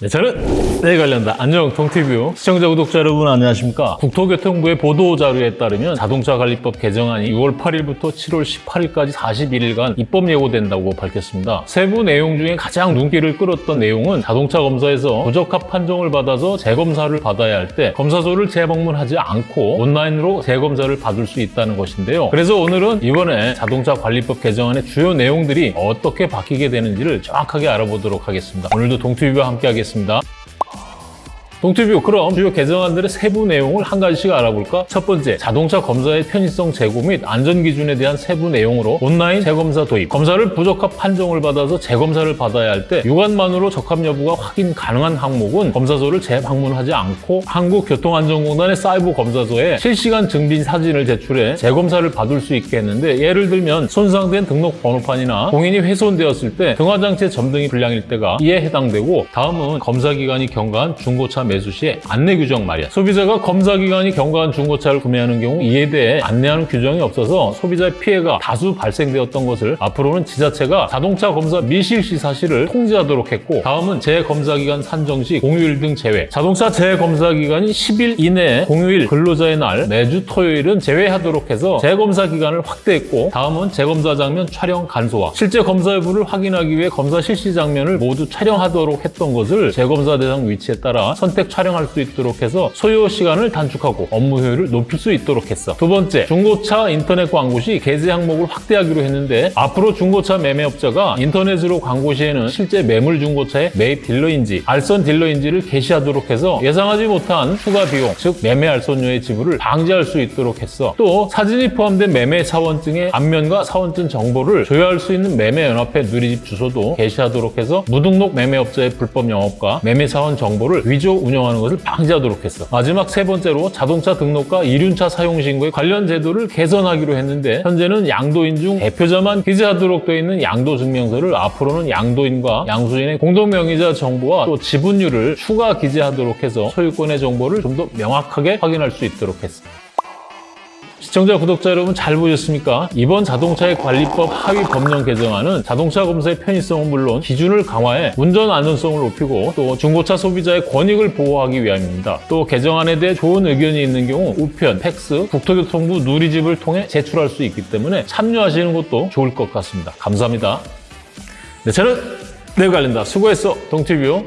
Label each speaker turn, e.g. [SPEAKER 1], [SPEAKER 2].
[SPEAKER 1] 네, 저는 네 관련다. 안녕 동티뷰 시청자 구독자 여러분 안녕하십니까? 국토교통부의 보도 자료에 따르면 자동차 관리법 개정안이 6월 8일부터 7월 18일까지 41일간 입법 예고된다고 밝혔습니다. 세부 내용 중에 가장 눈길을 끌었던 내용은 자동차 검사에서 부적합 판정을 받아서 재검사를 받아야 할 때 검사소를 재방문하지 않고 온라인으로 재검사를 받을 수 있다는 것인데요. 그래서 오늘은 이번에 자동차 관리법 개정안의 주요 내용들이 어떻게 바뀌게 되는지를 정확하게 알아보도록 하겠습니다. 오늘도 동티뷰와 함께 하겠습니다 드리겠습니다. 동티뷰 그럼 주요 개정안들의 세부 내용을 한 가지씩 알아볼까? 첫 번째, 자동차 검사의 편의성 제고 및 안전 기준에 대한 세부 내용으로 온라인 재검사 도입 검사를 부적합 판정을 받아서 재검사를 받아야 할 때 육안만으로 적합 여부가 확인 가능한 항목은 검사소를 재방문하지 않고 한국교통안전공단의 사이버 검사소에 실시간 증빙 사진을 제출해 재검사를 받을 수 있게 했는데 예를 들면 손상된 등록 번호판이나 공인이 훼손되었을 때 등화장치의 점등이 불량일 때가 이에 해당되고 다음은 검사기관이 경과한 중고차 매수 시에 안내 규정 말이야. 소비자가 검사기관이 경과한 중고차를 구매하는 경우 이에 대해 안내하는 규정이 없어서 소비자의 피해가 다수 발생되었던 것을 앞으로는 지자체가 자동차 검사 미실 시 사실을 통지하도록 했고 다음은 재검사기관 산정 시 공휴일 등 제외 자동차 재검사기간이 10일 이내에 공휴일 근로자의 날 매주 토요일은 제외하도록 해서 재검사 기간을 확대했고 다음은 재검사 장면 촬영 간소화 실제 검사 여부를 확인하기 위해 검사 실시 장면을 모두 촬영하도록 했던 것을 재검사 대상 위치에 따라 선택 촬영할 수 있도록 해서 소요 시간을 단축하고 업무 효율을 높일 수 있도록 했어. 두 번째, 중고차 인터넷 광고 시 게재 항목을 확대하기로 했는데 앞으로 중고차 매매업자가 인터넷으로 광고 시에는 실제 매물 중고차의 매입 딜러인지 알선 딜러인지를 게시하도록 해서 예상하지 못한 추가 비용, 즉 매매 알선료의 지불을 방지할 수 있도록 했어. 또 사진이 포함된 매매 사원증의 앞면과 사원증 정보를 조회할 수 있는 매매연합회 누리집 주소도 게시하도록 해서 무등록 매매업자의 불법 영업과 매매 사원 정보를 위조 운영 하는 것을 방지하도록 했어. 마지막 세 번째로 자동차 등록과 이륜차 사용 신고의 관련 제도를 개선하기로 했는데 현재는 양도인 중 대표자만 기재하도록 되어 있는 양도 증명서를 앞으로는 양도인과 양수인의 공동 명의자 정보와 또 지분율을 추가 기재하도록 해서 소유권의 정보를 좀 더 명확하게 확인할 수 있도록 했어. 시청자, 구독자 여러분 잘 보셨습니까? 이번 자동차의 관리법 하위 법령 개정안은 자동차 검사의 편의성은 물론 기준을 강화해 운전 안전성을 높이고 또 중고차 소비자의 권익을 보호하기 위함입니다. 또 개정안에 대해 좋은 의견이 있는 경우 우편, 팩스, 국토교통부 누리집을 통해 제출할 수 있기 때문에 참여하시는 것도 좋을 것 같습니다. 감사합니다. 네, 저는 내관련다 수고했어, 동티뷰.